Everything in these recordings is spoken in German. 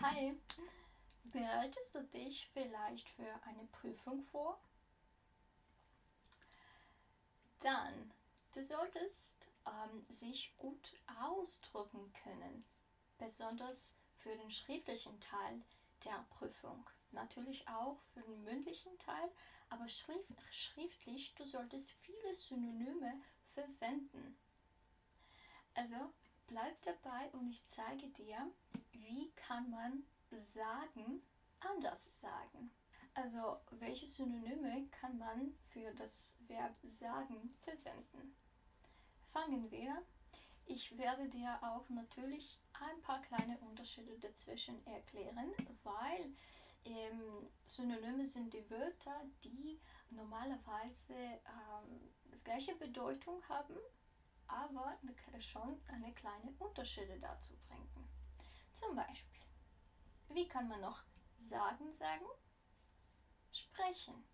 Hi, bereitest du dich vielleicht für eine Prüfung vor? Dann, du solltest ähm, sich gut ausdrücken können, besonders für den schriftlichen Teil der Prüfung. Natürlich auch für den mündlichen Teil, aber schrift, schriftlich, du solltest viele Synonyme verwenden. Also bleib dabei und ich zeige dir, wie kann man sagen anders sagen. Also welche Synonyme kann man für das Verb sagen verwenden? Fangen wir. Ich werde dir auch natürlich ein paar kleine Unterschiede dazwischen erklären, weil ähm, Synonyme sind die Wörter, die normalerweise ähm, das gleiche Bedeutung haben, aber schon eine kleine Unterschiede dazu bringen. Zum Beispiel, wie kann man noch sagen sagen? Sprechen.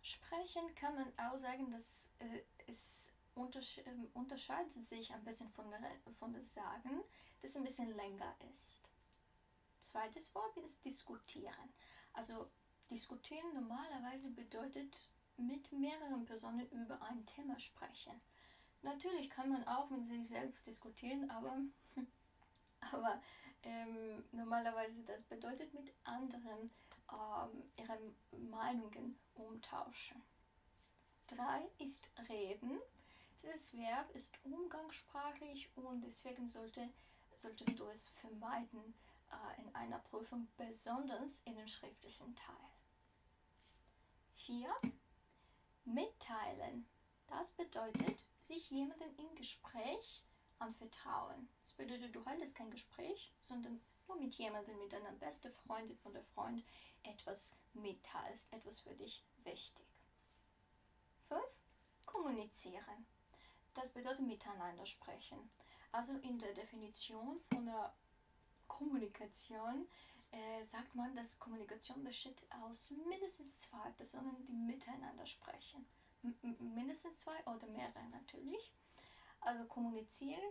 Sprechen kann man auch sagen, dass äh, es untersche ähm, unterscheidet sich ein bisschen von, der, von das Sagen, das ein bisschen länger ist. Zweites Wort ist diskutieren. Also diskutieren normalerweise bedeutet mit mehreren Personen über ein Thema sprechen. Natürlich kann man auch mit sich selbst diskutieren, aber, aber ähm, normalerweise das bedeutet mit anderen ähm, ihre Meinungen umtauschen. Drei ist reden. Dieses Verb ist umgangssprachlich und deswegen sollte, solltest du es vermeiden äh, in einer Prüfung, besonders in dem schriftlichen Teil. 4. Mitteilen. Das bedeutet, sich jemanden im Gespräch anvertrauen. Das bedeutet, du haltest kein Gespräch, sondern nur mit jemandem, mit deiner besten Freundin oder Freund etwas mitteilst, etwas für dich wichtig. 5. Kommunizieren. Das bedeutet miteinander sprechen. Also in der Definition von der Kommunikation äh, sagt man, dass Kommunikation besteht aus mindestens zwei Personen, die miteinander sprechen. M mindestens zwei oder mehrere natürlich. Also kommunizieren,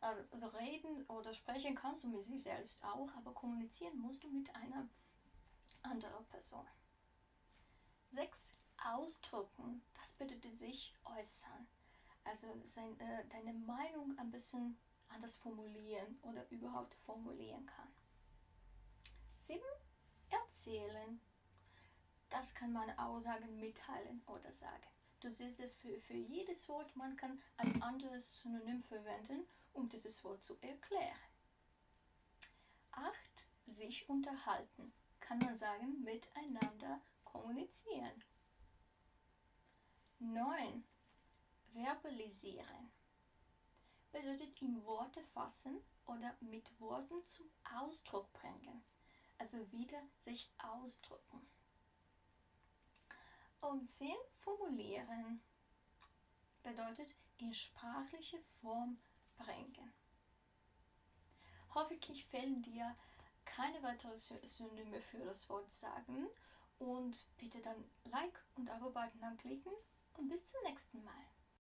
also reden oder sprechen kannst du mit sich selbst auch, aber kommunizieren musst du mit einer anderen Person. 6. Ausdrücken, das bedeutet sich äußern. Also sein, äh, deine Meinung ein bisschen anders formulieren oder überhaupt formulieren kann. 7. Erzählen. Das kann man auch sagen, mitteilen oder sagen. Du siehst es für, für jedes Wort, man kann ein anderes Synonym verwenden, um dieses Wort zu erklären. 8. Sich unterhalten. Kann man sagen, miteinander kommunizieren. 9. Verbalisieren. Bedeutet in Worte fassen oder mit Worten zum Ausdruck bringen. Also wieder sich ausdrücken. Und 10 formulieren bedeutet in sprachliche Form bringen. Hoffentlich fällen dir keine weiteren Synonyme für das Wort sagen und bitte dann Like und Abo-Button anklicken und bis zum nächsten Mal.